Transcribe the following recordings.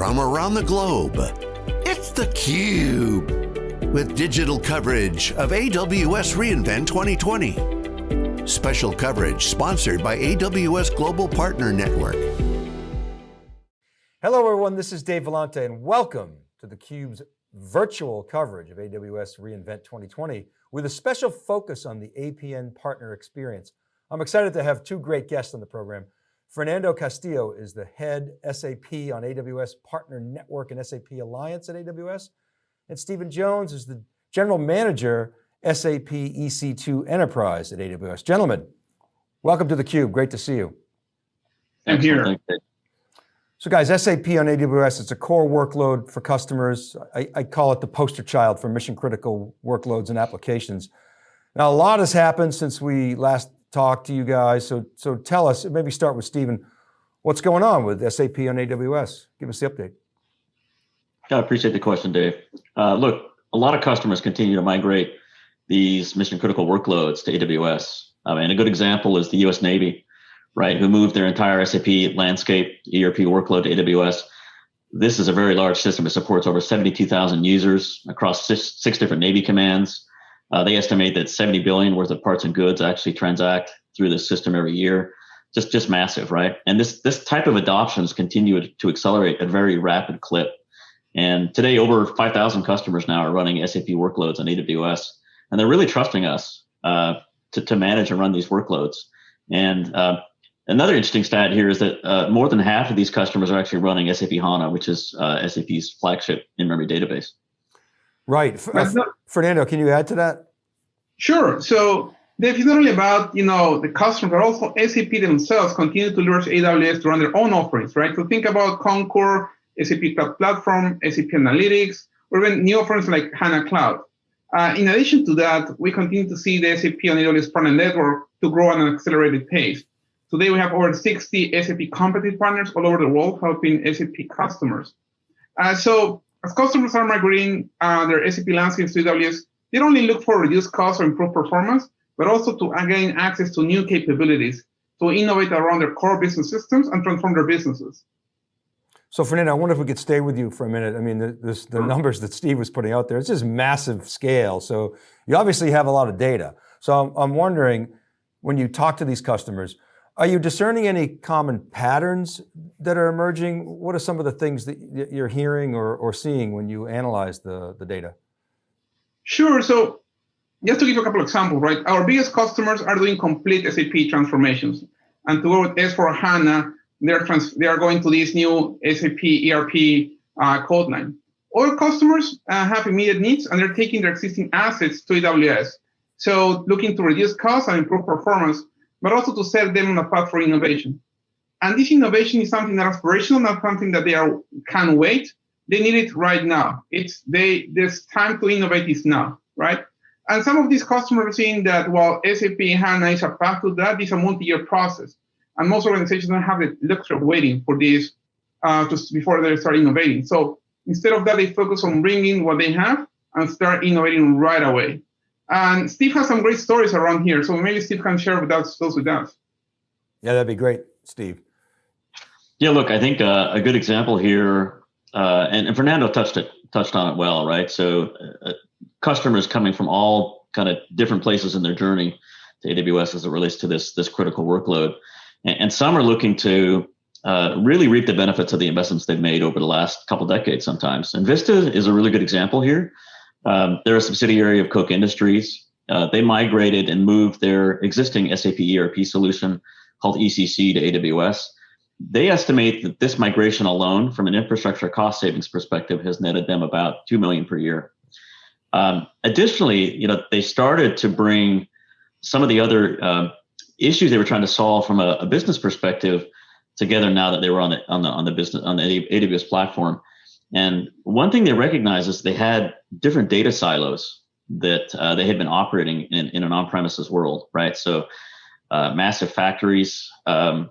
from around the globe. It's theCUBE, with digital coverage of AWS reInvent 2020. Special coverage sponsored by AWS Global Partner Network. Hello everyone, this is Dave Vellante and welcome to theCUBE's virtual coverage of AWS reInvent 2020 with a special focus on the APN partner experience. I'm excited to have two great guests on the program. Fernando Castillo is the head SAP on AWS Partner Network and SAP Alliance at AWS. And Stephen Jones is the general manager, SAP EC2 Enterprise at AWS. Gentlemen, welcome to theCUBE, great to see you. I'm here. So guys, SAP on AWS, it's a core workload for customers. I, I, call it the poster child for mission critical workloads and applications. Now a lot has happened since we last talk to you guys. So, so tell us, maybe start with Stephen, what's going on with SAP on AWS? Give us the update. I appreciate the question, Dave. Uh, look, a lot of customers continue to migrate these mission critical workloads to AWS. I mean, a good example is the US Navy, right, who moved their entire SAP landscape ERP workload to AWS. This is a very large system. It supports over 72,000 users across six, six different Navy commands. Uh, they estimate that 70 billion worth of parts and goods actually transact through this system every year. Just, just massive, right? And this, this type of adoptions continue to accelerate at a very rapid clip. And today, over 5,000 customers now are running SAP workloads on AWS, and they're really trusting us uh, to, to manage and run these workloads. And uh, another interesting stat here is that uh, more than half of these customers are actually running SAP HANA, which is uh, SAP's flagship in-memory database. Right. Uh, Fernando, can you add to that? Sure. So it's not only about you know the customer, but also SAP themselves continue to leverage AWS to run their own offerings, right? So think about Concur, SAP Cloud Platform, SAP Analytics, or even new offerings like HANA Cloud. Uh, in addition to that, we continue to see the SAP on AWS partner network to grow at an accelerated pace. Today, we have over 60 SAP competency partners all over the world helping SAP customers. Uh, so as customers are migrating uh, their SAP landscapes to AWS, they don't only look for reduced costs or improved performance, but also to gain access to new capabilities to innovate around their core business systems and transform their businesses. So Fernando, I wonder if we could stay with you for a minute. I mean, the, this, the numbers that Steve was putting out there, it's just massive scale. So you obviously have a lot of data. So I'm, I'm wondering, when you talk to these customers, are you discerning any common patterns that are emerging? What are some of the things that you're hearing or, or seeing when you analyze the, the data? Sure, so just to give you a couple of examples, right? Our biggest customers are doing complete SAP transformations. And to go with S4HANA, they're, trans they are going to this new SAP ERP uh, code line. All customers uh, have immediate needs and they're taking their existing assets to AWS. So looking to reduce costs and improve performance, but also to set them on a path for innovation. And this innovation is something that is aspirational, not something that they are can wait. They need it right now. It's they this time to innovate is now, right? And some of these customers are seeing that while SAP HANA is a path to that, it's a multi-year process. And most organizations don't have the luxury of waiting for this uh, just before they start innovating. So instead of that, they focus on bringing what they have and start innovating right away. And Steve has some great stories around here. So maybe Steve can share with us, those with us. Yeah, that'd be great, Steve. Yeah, look, I think uh, a good example here, uh, and, and, Fernando touched it, touched on it well, right? So uh, customers coming from all kind of different places in their journey to AWS as it relates to this, this critical workload. And, and some are looking to uh, really reap the benefits of the investments they've made over the last couple decades sometimes. Invista is a really good example here. Um, they're a subsidiary of Koch Industries. Uh, they migrated and moved their existing SAP ERP solution called ECC to AWS. They estimate that this migration alone, from an infrastructure cost savings perspective, has netted them about two million per year. Um, additionally, you know, they started to bring some of the other uh, issues they were trying to solve from a, a, business perspective together now that they were on the on the on the business on the AWS platform. And one thing they recognized is they had different data silos that uh, they had been operating in, in an on-premises world, right? So uh, massive factories um,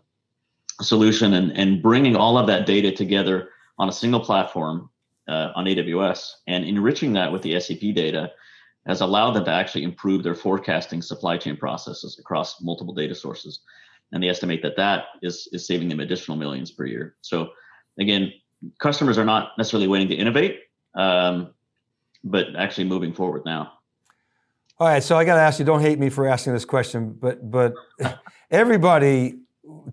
solution and, and bringing all of that data together on a single platform uh, on AWS and enriching that with the SAP data has allowed them to actually improve their forecasting supply chain processes across multiple data sources. And they estimate that that is, is saving them additional millions per year. So again, customers are not necessarily waiting to innovate, um, but actually moving forward now. All right, so I got to ask you, don't hate me for asking this question, but, but everybody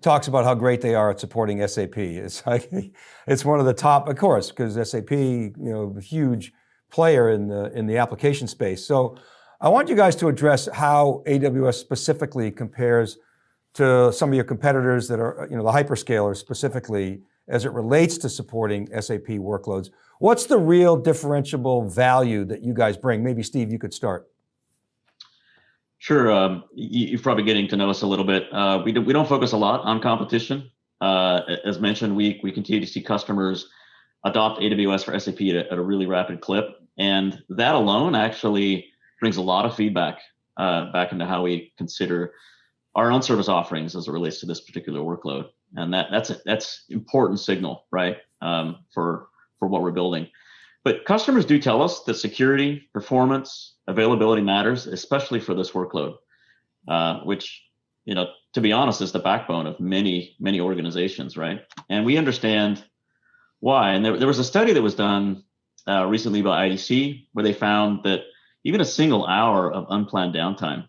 talks about how great they are at supporting SAP. It's like, it's one of the top, of course, because SAP, you know, huge player in the, in the application space. So I want you guys to address how AWS specifically compares to some of your competitors that are, you know, the hyperscalers specifically as it relates to supporting SAP workloads. What's the real differentiable value that you guys bring? Maybe Steve, you could start. Sure, um, you, are probably getting to know us a little bit. Uh, we, do, we don't focus a lot on competition. Uh, as mentioned, we, we continue to see customers adopt AWS for SAP at, at, a really rapid clip. And that alone actually brings a lot of feedback uh, back into how we consider our own service offerings as it relates to this particular workload. And that, that's a, that's important signal, right, um, for, for what we're building. But customers do tell us that security, performance, availability matters, especially for this workload, uh, which, you know, to be honest, is the backbone of many, many organizations, right? And we understand why. And there, there was a study that was done uh, recently by IDC where they found that even a single hour of unplanned downtime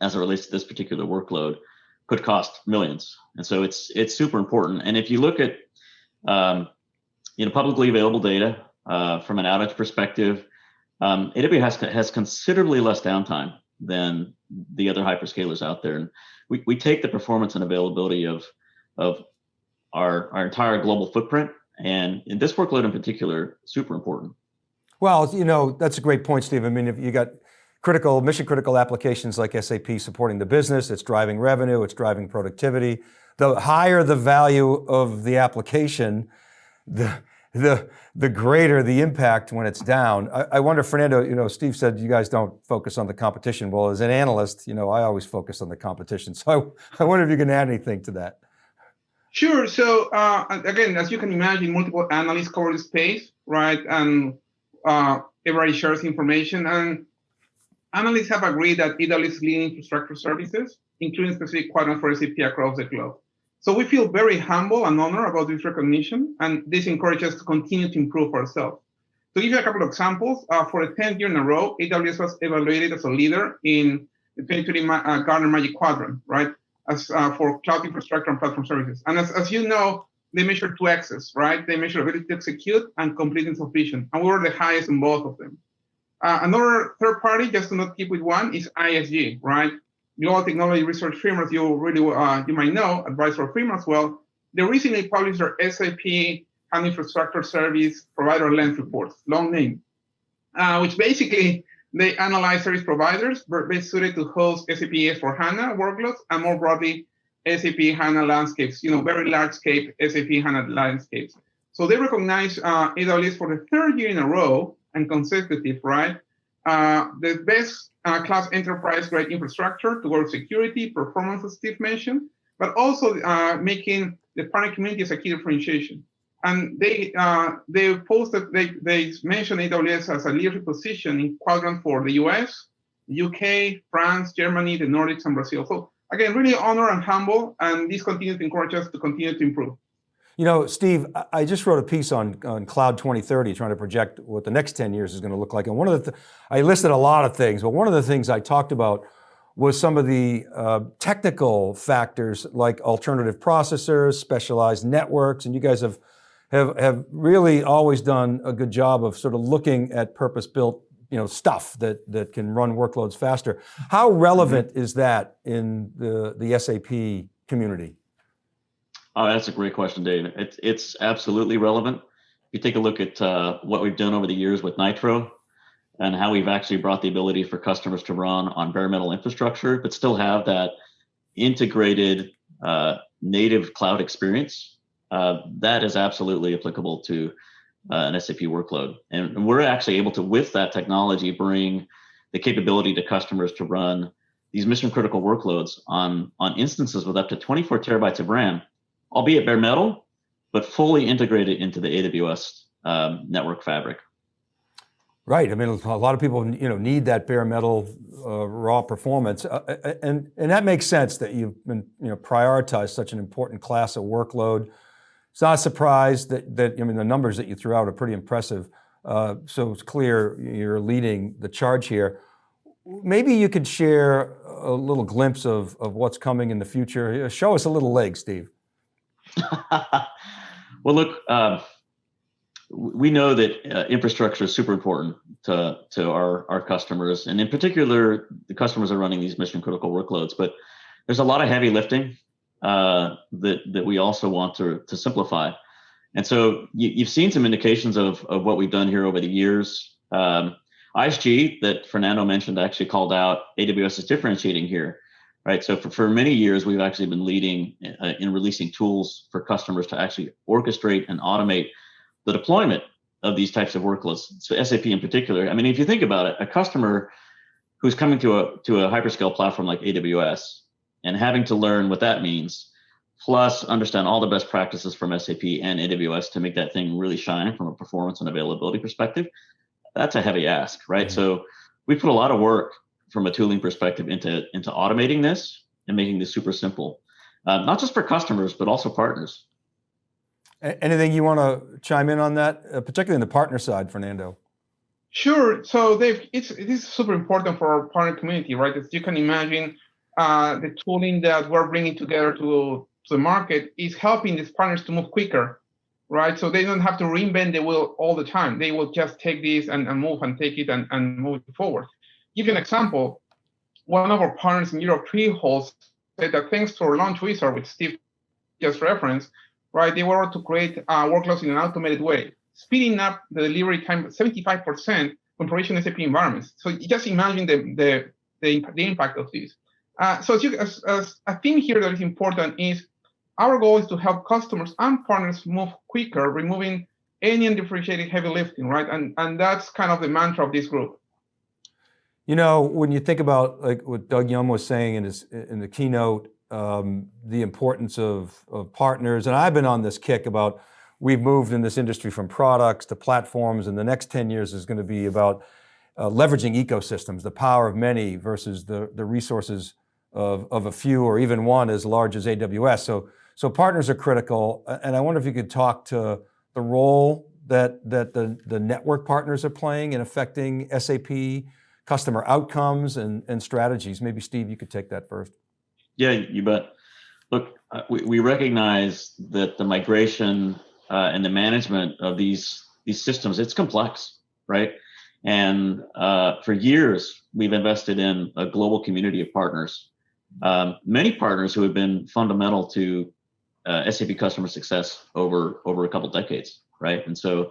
as it relates to this particular workload could cost millions. And so it's it's super important. And if you look at um, you know publicly available data uh, from an outage perspective, um, AWS has, has considerably less downtime than the other hyperscalers out there. And we, we take the performance and availability of of our, our entire global footprint. And in this workload in particular, super important. Well, you know, that's a great point, Steve. I mean, if you got critical, mission critical applications like SAP supporting the business, it's driving revenue, it's driving productivity. The higher the value of the application, the, the, the greater the impact when it's down. I, I, wonder, Fernando, you know, Steve said you guys don't focus on the competition. Well, as an analyst, you know, I always focus on the competition. So I, I wonder if you can add anything to that. Sure, so uh, again, as you can imagine, multiple analysts cover the space, right? And uh, everybody shares information. And analysts have agreed that AWS is leading infrastructure services, including specific quadrants for SAP across the globe. So we feel very humble and honored about this recognition, and this encourages us to continue to improve ourselves. To give you a couple of examples, uh, for the 10th year in a row, AWS was evaluated as a leader in the 2020 uh, Gartner Magic Quadrant, right, as uh, for cloud infrastructure and platform services. And as, as you know, they measure two axes, right? They measure ability to execute and of vision, and we were the highest in both of them. Uh, another third party, just to not keep with one, is ISG, right? Global Technology Research Firm, as you really uh, you might know, advisor firm as well. They recently published their SAP and infrastructure service provider lens reports, long name, uh, which basically they analyze service providers best suited to host SAP S4HANA workloads and more broadly, SAP HANA landscapes, you know, very large scale SAP HANA landscapes. So they recognize uh, AWS for the third year in a row and consecutive, right? Uh, the best uh, class enterprise grade infrastructure towards security, performance, as Steve mentioned, but also uh, making the partner community a key differentiation. And they uh, they posted they they mentioned AWS as a leadership position in quadrant for the US, UK, France, Germany, the Nordics, and Brazil. So again, really honor and humble, and this continues to encourage us to continue to improve. You know, Steve, I just wrote a piece on, on Cloud 2030, trying to project what the next 10 years is going to look like. And one of the, I listed a lot of things, but one of the things I talked about was some of the uh, technical factors like alternative processors, specialized networks, and you guys have, have, have really always done a good job of sort of looking at purpose-built you know, stuff that, that can run workloads faster. How relevant mm -hmm. is that in the, the SAP community? Oh, that's a great question, Dave. It's it's absolutely relevant. If you take a look at uh, what we've done over the years with Nitro and how we've actually brought the ability for customers to run on bare metal infrastructure, but still have that integrated uh, native cloud experience, uh, that is absolutely applicable to uh, an SAP workload. And we're actually able to, with that technology, bring the capability to customers to run these mission critical workloads on, on instances with up to 24 terabytes of RAM albeit bare metal, but fully integrated into the AWS um, network fabric. Right. I mean, a lot of people, you know, need that bare metal uh, raw performance, uh, uh, and and that makes sense that you've been, you know, prioritized such an important class of workload. It's not a surprise that, that, I mean, the numbers that you threw out are pretty impressive. Uh, so it's clear you're leading the charge here. Maybe you could share a little glimpse of, of what's coming in the future. Show us a little leg, Steve. well, look, uh, we know that uh, infrastructure is super important to, to our, our customers, and in particular, the customers are running these mission critical workloads. But there's a lot of heavy lifting uh, that that we also want to to simplify. And so you, have seen some indications of of what we've done here over the years. Um, ISG that Fernando mentioned actually called out AWS is differentiating here, right? So for, for many years, we've actually been leading uh, in releasing tools for customers to actually orchestrate and automate the deployment of these types of workloads. So SAP in particular. I mean, if you think about it, a customer who's coming to a to a hyperscale platform like AWS and having to learn what that means, plus understand all the best practices from SAP and AWS to make that thing really shine from a performance and availability perspective, that's a heavy ask, right? Mm-hmm. So we put a lot of work from a tooling perspective into into automating this and making this super simple, uh, not just for customers but also partners. Anything you want to chime in on that, uh, particularly in the partner side, Fernando? Sure. So Dave, it's it is super important for our partner community, right? As you can imagine, uh, the tooling that we're bringing together to, to the market is helping these partners to move quicker, right? So they don't have to reinvent the wheel all the time. They will just take this and, and move and take it and, and move it forward. Give you an example. One of our partners in Europe, Treeholes, said that thanks to our launch wizard, which Steve just referenced, right, they were able to create uh, workloads in an automated way, speeding up the delivery time 75% from provision SAP environments. So just imagine the, the, the, the impact of this. Uh, so as, you, as, as a theme here that is important is our goal is to help customers and partners move quicker, removing any undifferentiated heavy lifting, right? And, and that's kind of the mantra of this group. You know, when you think about like what Doug Yeum was saying in his in the keynote, um, the importance of, of partners, and I've been on this kick about we've moved in this industry from products to platforms, and the next 10 years is going to be about uh, leveraging ecosystems, the power of many versus the, the resources of, of a few or even one as large as AWS. So, so partners are critical. And I wonder if you could talk to the role that, that the, the network partners are playing in affecting SAP customer outcomes and, and strategies. Maybe Steve, you could take that first. Yeah, you bet. Look, uh, we, we recognize that the migration uh, and the management of these, these systems, it's complex, right? And uh, for years, we've invested in a global community of partners um, many partners who have been fundamental to uh, SAP customer success over over a couple decades, right? And so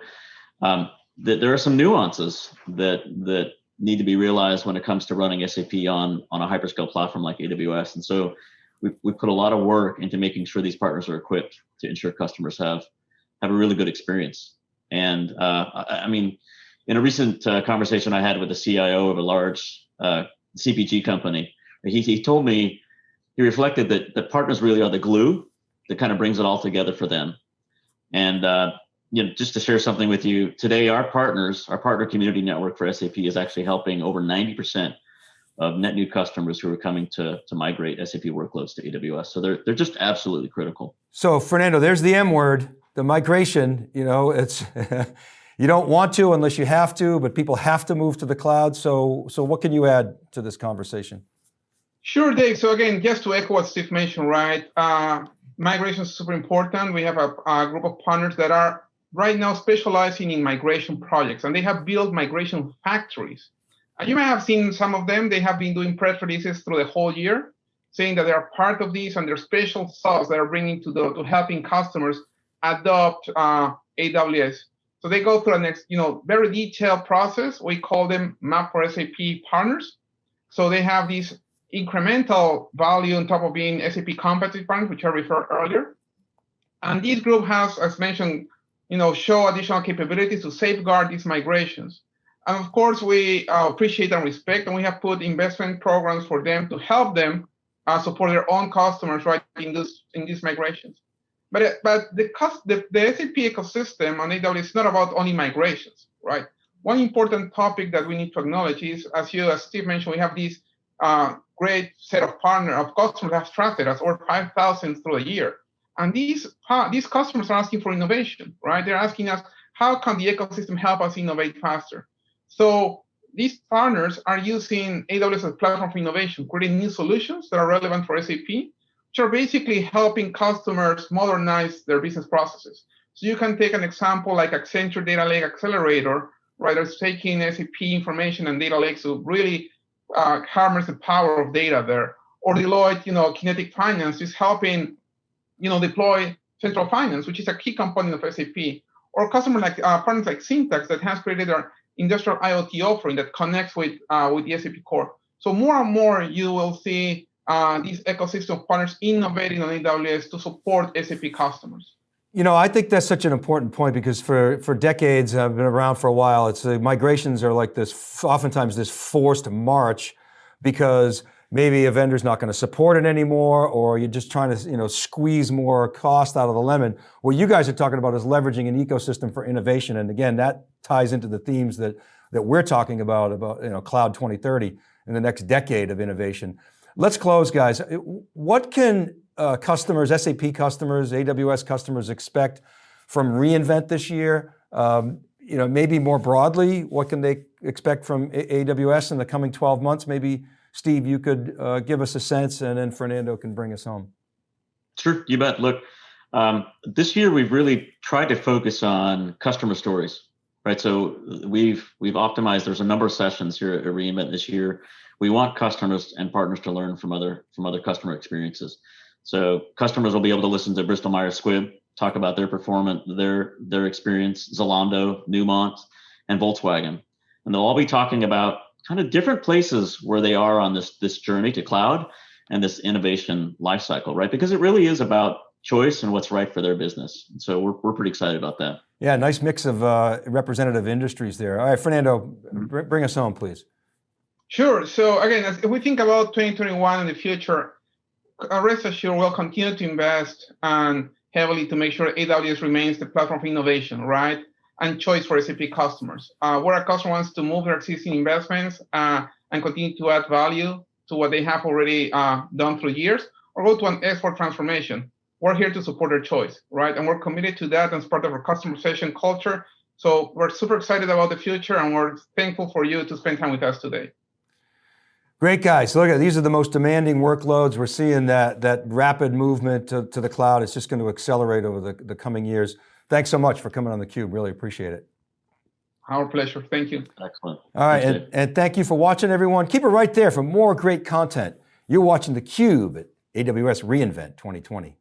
um, th there are some nuances that that need to be realized when it comes to running SAP on on a hyperscale platform like AWS. And so we we put a lot of work into making sure these partners are equipped to ensure customers have have a really good experience. And uh, I, I, mean, in a recent uh, conversation I had with the CIO of a large uh, CPG company, he, he told me, he reflected that the partners really are the glue that kind of brings it all together for them. And uh, you know, just to share something with you, today our partners, our partner community network for SAP is actually helping over 90% of net new customers who are coming to, to migrate SAP workloads to AWS. So they're, they're just absolutely critical. So Fernando, there's the M word, the migration, you know, it's, you don't want to unless you have to, but people have to move to the cloud. So, so what can you add to this conversation? Sure, Dave. So again, just to echo what Steve mentioned, right? Uh, migration is super important. We have a, a, group of partners that are right now specializing in migration projects, and they have built migration factories. And you may have seen some of them. They have been doing press releases through the whole year, saying that they are part of this and their special sauce that are bringing to the to helping customers adopt uh, AWS. So they go through a next, you know, very detailed process. We call them Map for SAP partners. So they have these incremental value on top of being SAP competency partners, which I referred earlier. And this group has, as mentioned, you know, show additional capabilities to safeguard these migrations. And of course, we uh, appreciate and respect, and we have put investment programs for them to help them uh, support their own customers right in this in these migrations. But but the, the the SAP ecosystem on AWS is not about only migrations, right? One important topic that we need to acknowledge is, as you as Steve mentioned, we have these uh, great set of partners, of customers that have trusted us, over 5,000 through a year. And these, uh, these customers are asking for innovation, right? They're asking us, how can the ecosystem help us innovate faster? So these partners are using AWS as a platform for innovation, creating new solutions that are relevant for SAP, which are basically helping customers modernize their business processes. So you can take an example like Accenture Data Lake Accelerator, right? It's taking SAP information and data lakes to really uh, harness the power of data there. Or Deloitte, you know, Kinetic Finance is helping, you know, deploy central finance, which is a key component of SAP. Or customer like uh, partners like Syntax that has created our industrial IoT offering that connects with uh, with the SAP core. So more and more you will see uh, these ecosystem partners innovating on AWS to support SAP customers. You know, I think that's such an important point because for, for decades, I've been around for a while, it's the migrations are like this, oftentimes this forced march because maybe a vendor's not going to support it anymore or you're just trying to you know, squeeze more cost out of the lemon. What you guys are talking about is leveraging an ecosystem for innovation. And again, that ties into the themes that, that we're talking about, about you know, Cloud 2030 in the next decade of innovation. Let's close guys. What can uh, customers, SAP customers, AWS customers expect from reInvent this year? Um, you know, maybe more broadly, what can they expect from AWS in the coming 12 months? Maybe Steve, you could uh, give us a sense and then Fernando can bring us home. Sure, you bet. Look, um, this year we've really tried to focus on customer stories, right? So we've we've optimized. There's a number of sessions here at reInvent this year. We want customers and partners to learn from other from other customer experiences. So customers will be able to listen to Bristol Myers Squibb talk about their performance, their their experience, Zalando, Newmont, and Volkswagen, and they'll all be talking about kind of different places where they are on this this journey to cloud and this innovation lifecycle, right? Because it really is about choice and what's right for their business. And so we're, we're pretty excited about that. Yeah, nice mix of uh, representative industries there. All right, Fernando, bring us home, please. Sure. So again, if we think about 2021 and the future, uh, rest assured we'll continue to invest and heavily to make sure AWS remains the platform for innovation, right? And choice for SAP customers. Uh, where a customer wants to move their existing investments uh, and continue to add value to what they have already uh, done through years, or go to an S4 transformation. We're here to support their choice, right? And we're committed to that as part of our customer obsession culture. So we're super excited about the future and we're thankful for you to spend time with us today. Great guys, look at these are the most demanding workloads. We're seeing that, that rapid movement to, to the cloud. It's just going to accelerate over the, the coming years. Thanks so much for coming on theCUBE, really appreciate it. Our pleasure, thank you. Excellent. All right, and, and, thank you for watching everyone. Keep it right there for more great content. You're watching theCUBE at AWS reInvent 2020.